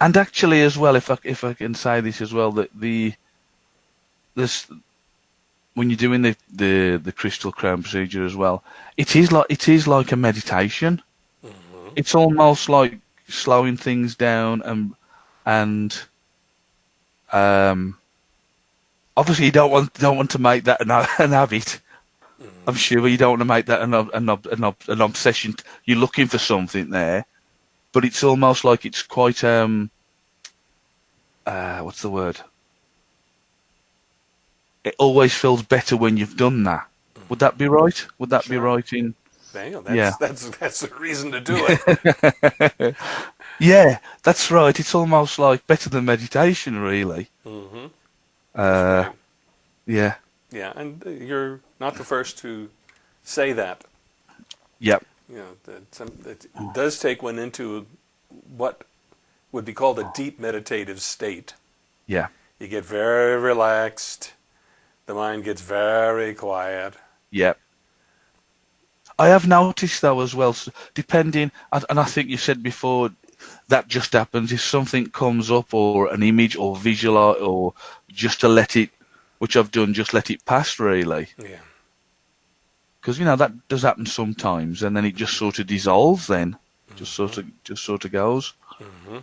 and actually as well, if I if I can say this as well, that the this when you're doing the, the the crystal crown procedure as well, it is like it is like a meditation. Mm-hmm. It's almost like slowing things down and and um obviously you don't want don't want to make that an, an habit. I'm sure you don't want to make that an an, an, an obsession. You're looking for something there, but it's almost like it's quite um uh what's the word? It always feels better when you've done that. Would that be right? Would that be right in Damn, that's, Yeah. that's that's the reason to do it. Yeah, that's right. It's almost like better than meditation, really. hmm Uh, yeah, Yeah, and uh, you're not the first to say that. yep, You know, that, some, that does take one into what would be called a deep meditative state. yeah, You get very relaxed. The mind gets very quiet. yep. I have noticed though as well, depending, and and I think you said before, that just happens if something comes up or an image or visual art or just to let it, which I've done, just let it pass really. Yeah. Because you know that does happen sometimes, and then it just sort of dissolves. Then just sort of just sort of goes. hmm